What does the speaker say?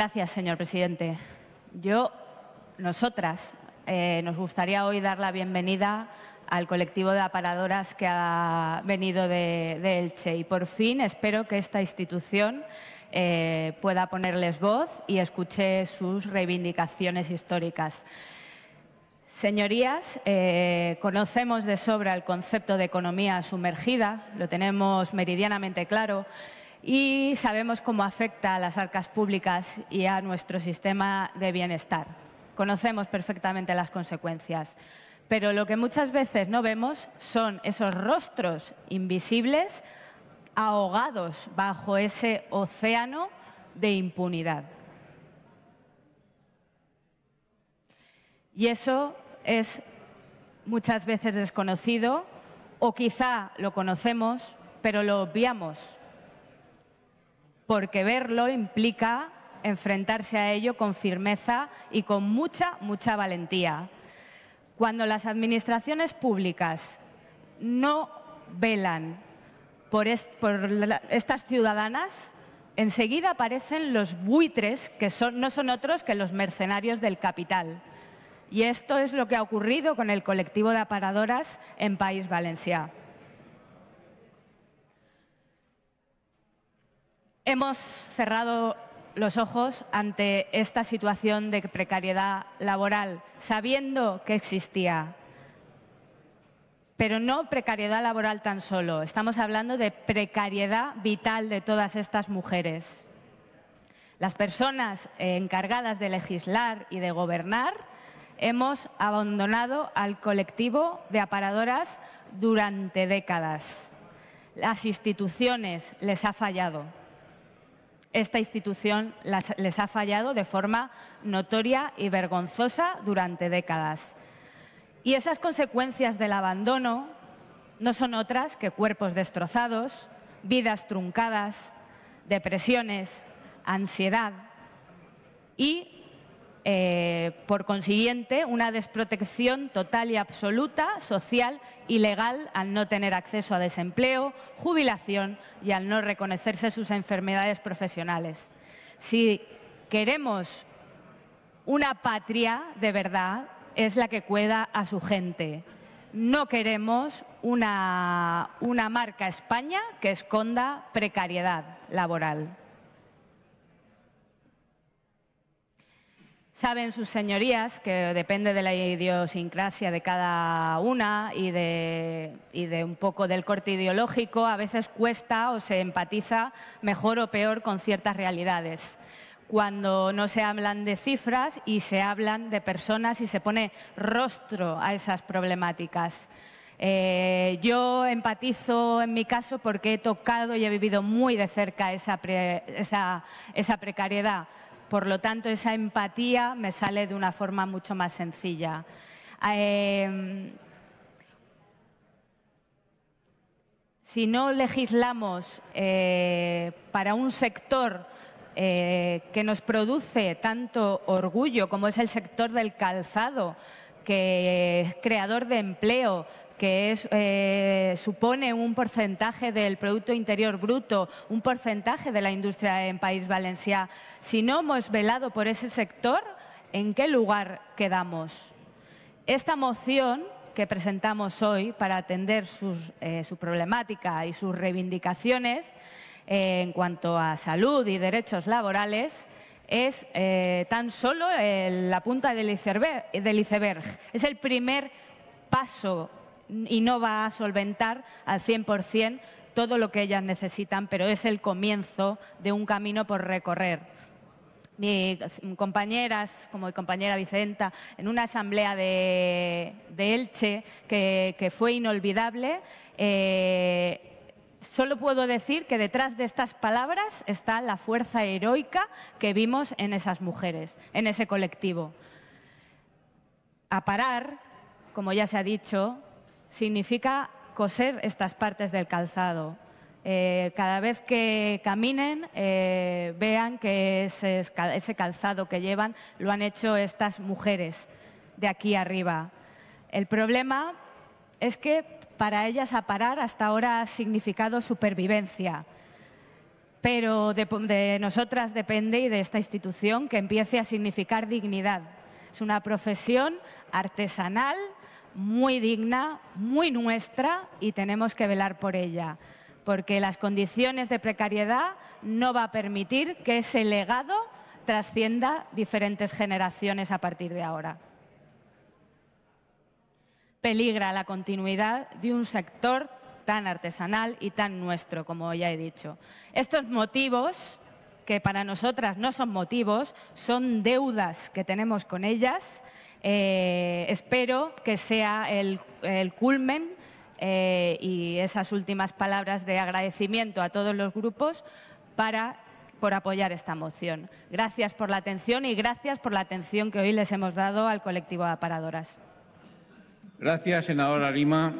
Gracias, señor presidente. Yo, nosotras, eh, nos gustaría hoy dar la bienvenida al colectivo de aparadoras que ha venido de, Elche y por fin espero que esta institución eh, pueda ponerles voz y escuche sus reivindicaciones históricas. Señorías, eh, conocemos de sobra el concepto de economía sumergida, lo tenemos meridianamente claro y sabemos cómo afecta a las arcas públicas y a nuestro sistema de bienestar. Conocemos perfectamente las consecuencias, pero lo que muchas veces no vemos son esos rostros invisibles ahogados bajo ese océano de impunidad. Y eso es muchas veces desconocido o quizá lo conocemos, pero lo obviamos porque verlo implica enfrentarse a ello con firmeza y con mucha, mucha valentía. Cuando las administraciones públicas no velan por, estas ciudadanas, enseguida aparecen los buitres, que no son otros que los mercenarios del capital. Y esto es lo que ha ocurrido con el colectivo de aparadoras en País Valencià. Hemos cerrado los ojos ante esta situación de precariedad laboral, sabiendo que existía. Pero no precariedad laboral tan solo, estamos hablando de precariedad vital de todas estas mujeres. Las personas encargadas de legislar y de gobernar hemos abandonado al colectivo de aparadoras durante décadas. Las instituciones les ha fallado esta institución les ha fallado de forma notoria y vergonzosa durante décadas. Y esas consecuencias del abandono no son otras que cuerpos destrozados, vidas truncadas, depresiones, ansiedad y eh, por consiguiente, una desprotección total y absoluta, social y legal, al no tener acceso a desempleo, jubilación y al no reconocerse sus enfermedades profesionales. Si queremos una patria de verdad, es la que cuida a su gente. No queremos una marca España que esconda precariedad laboral. Saben sus señorías que depende de la idiosincrasia de cada una y de, un poco del corte ideológico, a veces cuesta o se empatiza mejor o peor con ciertas realidades. Cuando no se hablan de cifras y se hablan de personas y se pone rostro a esas problemáticas. Eh, yo empatizo en mi caso porque he tocado y he vivido muy de cerca esa, esa precariedad por lo tanto, esa empatía me sale de una forma mucho más sencilla. Em, si no legislamos eh, para un sector eh, que nos produce tanto orgullo como es el sector del calzado, que es creador de empleo, que eh, supone un porcentaje del Producto Interior Bruto, un porcentaje de la industria en País Valencià, si no hemos velado por ese sector, ¿en qué lugar quedamos? Esta moción que presentamos hoy para atender eh, su problemática y sus reivindicaciones eh, en cuanto a salud y derechos laborales es tan solo la punta del iceberg. Es el primer paso y no va a solventar al 100% todo lo que ellas necesitan, pero es el comienzo de un camino por recorrer. Mis compañeras, como mi compañera Vicenta, en una asamblea de, Elche que, fue inolvidable, eh, solo puedo decir que detrás de estas palabras está la fuerza heroica que vimos en esas mujeres, en ese colectivo. A parar, como ya se ha dicho, significa coser estas partes del calzado. Eh, cada vez que caminen, eh, vean que ese, calzado que llevan lo han hecho estas mujeres de aquí arriba. El problema es que para ellas aparar hasta ahora ha significado supervivencia. pero de nosotras depende y de esta institución que empiece a significar dignidad. Es una profesión artesanal, muy digna, muy nuestra y tenemos que velar por ella, porque las condiciones de precariedad no va a permitir que ese legado trascienda diferentes generaciones a partir de ahora. Peligra la continuidad de un sector tan artesanal y tan nuestro, como ya he dicho. Estos motivos, que para nosotras no son motivos, son deudas que tenemos con ellas, eh, espero que sea el, culmen eh, y esas últimas palabras de agradecimiento a todos los grupos para por apoyar esta moción. Gracias por la atención y gracias por la atención que hoy les hemos dado al colectivo de aparadoras. Gracias, senadora Lima.